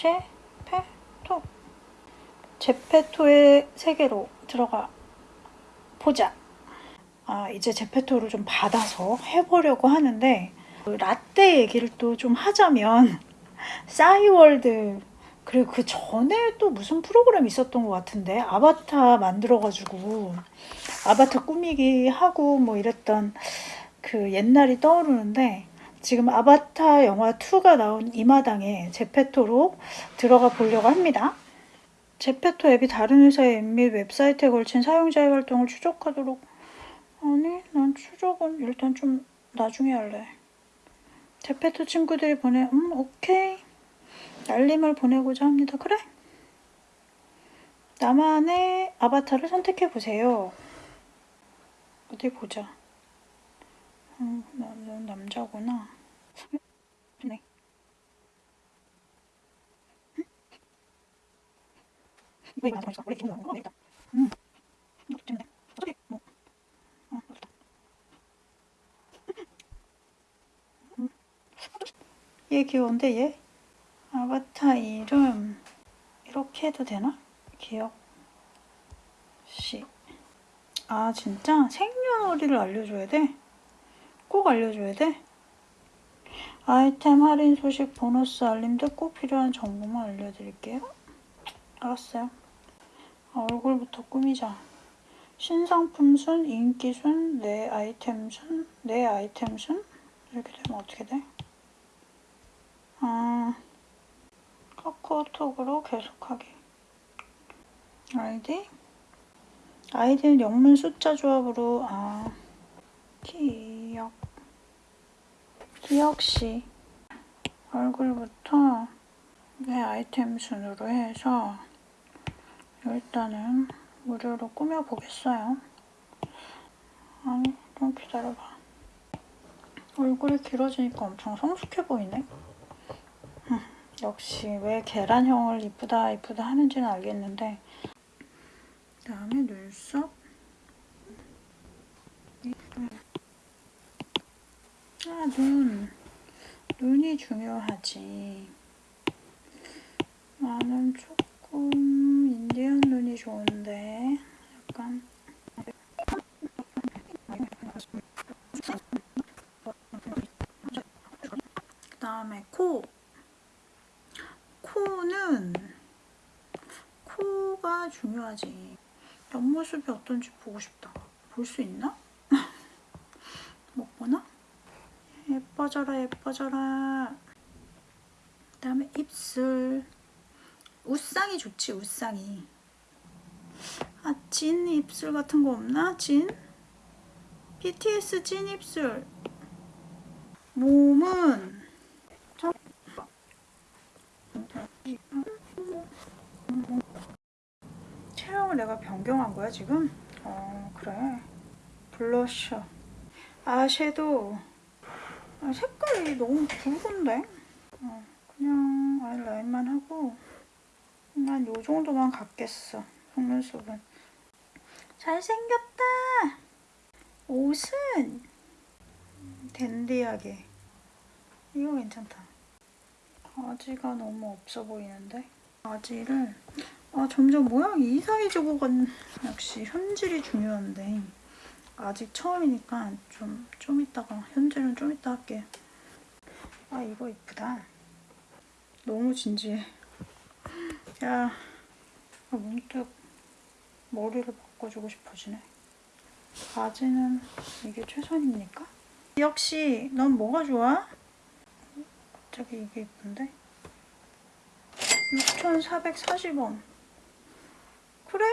제페토 제페토의 세계로 들어가 보자. 아 이제 제페토를 좀 받아서 해보려고 하는데 그 라떼 얘기를 또 좀 하자면 싸이월드 그리고 그 전에 또 무슨 프로그램 있었던 것 같은데 아바타 만들어가지고 아바타 꾸미기 하고 뭐 이랬던 그 옛날이 떠오르는데 지금 아바타 영화 2가 나온 이 마당에 제페토로 들어가 보려고 합니다. 제페토 앱이 다른 회사의 앱 및 웹사이트에 걸친 사용자의 활동을 추적하도록 아니 난 추적은 일단 좀 나중에 할래. 제페토 친구들이 보내 음 오케이 알림을 보내고자 합니다. 그래? 나만의 아바타를 선택해 보세요. 어디 보자. 음, 나는 남자구나. 네. 음. 뭐. 어. 음. 얘 귀여운데 얘? 아바타 이름 이렇게 해도 되나? 기억 씨. 아 진짜 생년월일을 알려줘야 돼? 꼭 알려줘야 돼? 아이템 할인 소식 보너스 알림 등 꼭 필요한 정보만 알려드릴게요. 알았어요. 아, 얼굴부터 꾸미자. 신상품 순, 인기 순, 내 아이템 순, 내 아이템 순 이렇게 되면 어떻게 돼? 아, 카카오톡으로 계속하기. 아이디? 아이디는 영문 숫자 조합으로 아 기억 기억시 얼굴부터 내 아이템 순으로 해서 일단은 무료로 꾸며보겠어요. 아니 좀 기다려봐. 얼굴이 길어지니까 엄청 성숙해 보이네. 음, 역시 왜 계란형을 이쁘다 이쁘다 하는지는 알겠는데 그다음에 눈썹 아, 눈. 눈이 중요하지. 나는 조금 인디언 눈이 좋은데 약간 그 다음에 코. 코는 코가 중요하지. 옆모습이 어떤지 보고 싶다. 볼 수 있나? 못 보나? 예뻐져라 예뻐져라. 그 다음에 입술. 웃상이 좋지 웃상이. 아 진 입술 같은 거 없나? 진? BTS 진 입술. 몸은 체형을 내가 변경한 거야 지금? 어 그래 블러셔 아섀도우 아, 색깔이 너무 붉은데? 어, 그냥 아이라인만 하고 난 요 정도만 갖겠어 속눈썹은. 잘생겼다! 옷은 댄디하게. 이거 괜찮다. 바지가 너무 없어 보이는데? 바지를 아 점점 모양이 이상해지고 간 역시 현질이 중요한데 아직 처음이니까 좀, 좀 이따가 현질은 좀 이따 할게 아 이거 이쁘다 너무 진지해 야 아, 문득 머리를 바꿔주고 싶어지네 바지는 이게 최선입니까? 역시 넌 뭐가 좋아? 갑자기 이게 이쁜데? 6,440원 그래?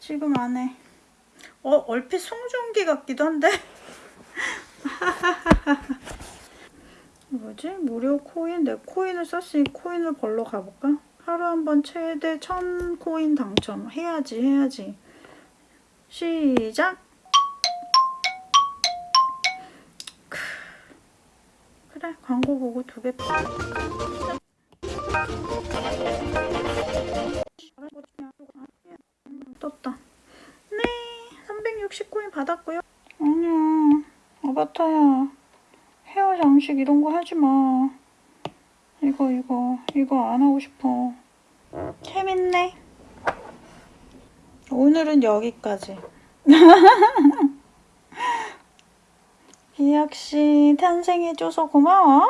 지금 안 해 어 얼핏 송중기 같기도 한데 뭐지? 무료 코인? 내 코인을 썼으니 코인을 벌러 가볼까? 하루 한 번 최대 1000코인 당첨 해야지 해야지 시작 그래 광고 보고 두배 받았고요 아니야 아바타야 헤어 장식 이런 거 하지 마 이거 이거 이거 안 하고 싶어. 재밌네. 오늘은 여기까지. 기혁씨 탄생해줘서 고마워.